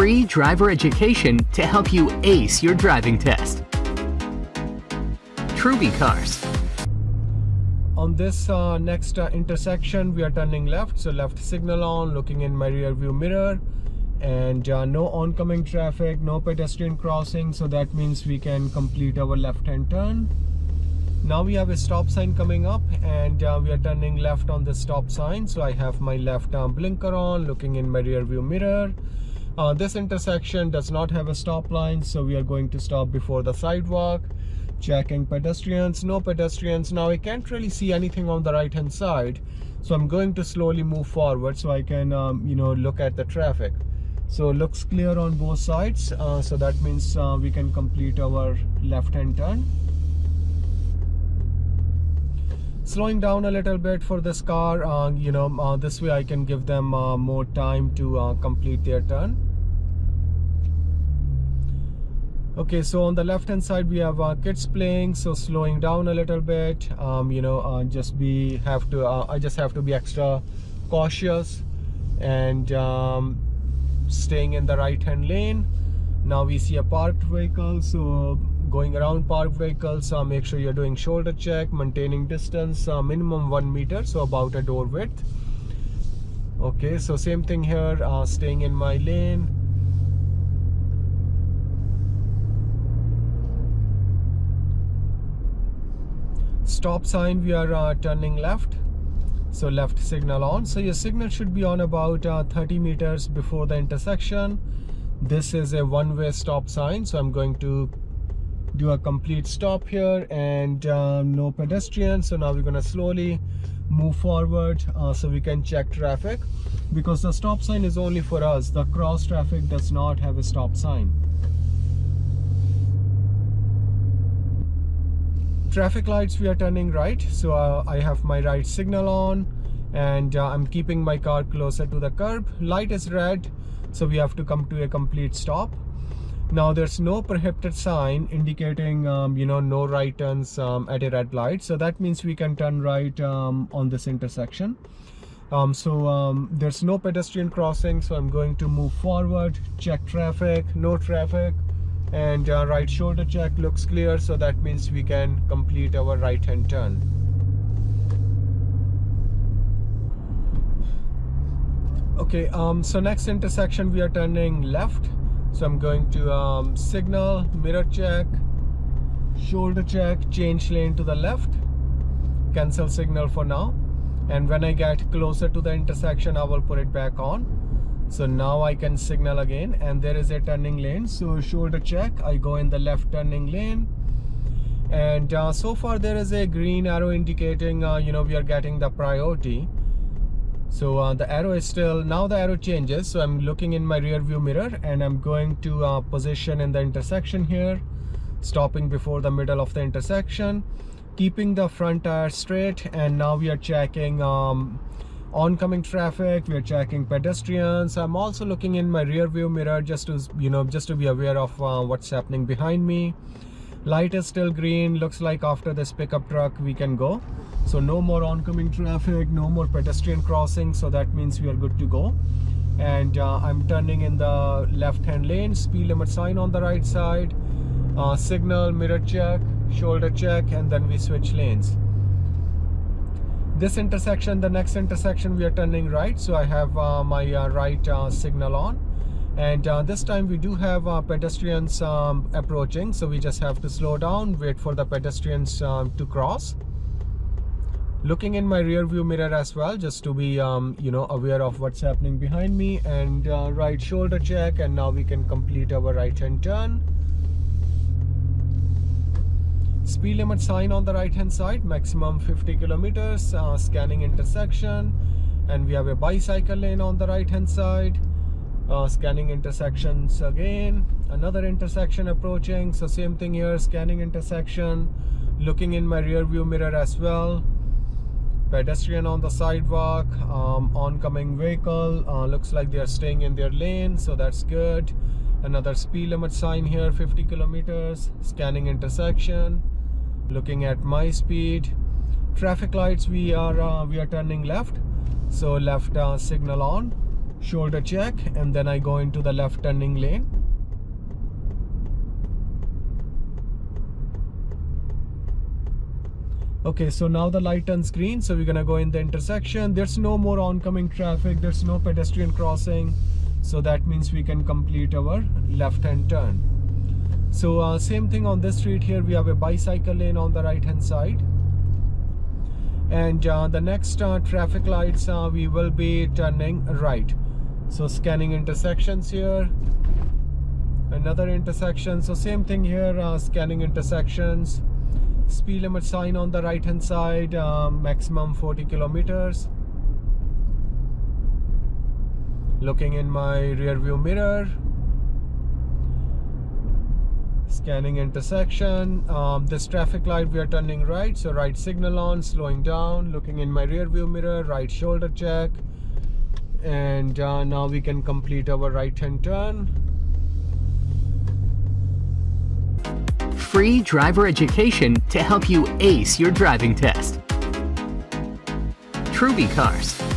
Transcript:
free driver education to help you ace your driving test. Truby Cars. On this uh, next uh, intersection, we are turning left. So left signal on, looking in my rear view mirror and uh, no oncoming traffic, no pedestrian crossing. So that means we can complete our left hand turn. Now we have a stop sign coming up and uh, we are turning left on the stop sign. So I have my left arm blinker on, looking in my rear view mirror. Uh, this intersection does not have a stop line, so we are going to stop before the sidewalk checking pedestrians no pedestrians. Now i can't really see anything on the right hand side so i'm going to slowly move forward so i can um, you know look at the traffic. So it looks clear on both sides uh, so that means uh, we can complete our left hand turn. Slowing down a little bit for this car uh, you know uh, this way i can give them uh, more time to uh, complete their turn okay so on the left hand side we have uh, kids playing so slowing down a little bit. Um, you know uh, just be have to uh, I just have to be extra cautious and um, staying in the right hand lane. Now we see a parked vehicle so going around parked vehicles uh, make sure you're doing shoulder check maintaining distance uh, minimum one meter so about a door width. Okay so same thing here uh, staying in my lane stop sign we are uh, turning left. So left signal on. So your signal should be on about uh, 30 meters before the intersection. This is a one-way stop sign. So i'm going to do a complete stop here and um, no pedestrians. So now we're going to slowly move forward uh, so we can check traffic. Because the stop sign is only for us. The cross traffic does not have a stop sign traffic lights we are turning right. So uh, I have my right signal on and uh, I'm keeping my car closer to the curb. Light is red so we have to come to a complete stop. Now there's no prohibited sign indicating um, you know no right turns um, at a red light. So that means we can turn right um, on this intersection. Um, so um, there's no pedestrian crossing so I'm going to move forward. Check traffic no traffic and uh, right shoulder check looks clear so that means we can complete our right hand turn. Okay um so next intersection we are turning left. So i'm going to um, signal mirror check shoulder check change lane to the left. Cancel signal for now. And when i get closer to the intersection i will put it back on so now I can signal again and there is a turning lane. So shoulder check I go in the left turning lane. And uh, so far there is a green arrow indicating uh, you know we are getting the priority. So uh, the arrow is still now the arrow changes. So I'm looking in my rear view mirror and I'm going to uh, position in the intersection here stopping before the middle of the intersection keeping the front tire straight and now we are checking um, oncoming traffic we're checking pedestrians. I'm also looking in my rear view mirror just to you know just to be aware of uh, what's happening behind me. Light is still green. Looks like after this pickup truck we can go. So no more oncoming traffic no more pedestrian crossing. So that means we are good to go. And uh, i'm turning in the left hand lane. Speed limit sign on the right side. Uh, signal mirror check shoulder check and then we switch lanes this intersection the next intersection we are turning right. So i have uh, my uh, right uh, signal on. And uh, this time we do have uh, pedestrians um, approaching. So we just have to slow down wait for the pedestrians um, to cross. Looking in my rear view mirror as well just to be um, you know aware of what's happening behind me. And uh, right shoulder check and now we can complete our right hand turn speed limit sign on the right hand side maximum 50 kilometers uh, scanning intersection. And we have a bicycle lane on the right hand side uh, scanning intersections again. Another intersection approaching so same thing here scanning intersection. Looking in my rear view mirror as well. Pedestrian on the sidewalk um, oncoming vehicle uh, looks like they are staying in their lane so that's good another speed limit sign here 50 kilometers scanning intersection looking at my speed. Traffic lights we are uh, we are turning left. So left uh, signal on shoulder check and then I go into the left turning lane. Okay so now the light turns green so we're gonna go in the intersection. There's no more oncoming traffic there's no pedestrian crossing so that means we can complete our left hand turn. So uh, same thing on this street here. We have a bicycle lane on the right hand side. And uh, the next uh, traffic lights uh, we will be turning right. So scanning intersections here. Another intersection. So same thing here uh, scanning intersections. Speed limit sign on the right hand side um, maximum 40 kilometers looking in my rear view mirror. Scanning intersection. Um, this traffic light we are turning right so right signal on slowing down. Looking in my rear view mirror right shoulder check. And uh, now we can complete our right hand turn. Free driver education to help you ace your driving test. Truby Cars.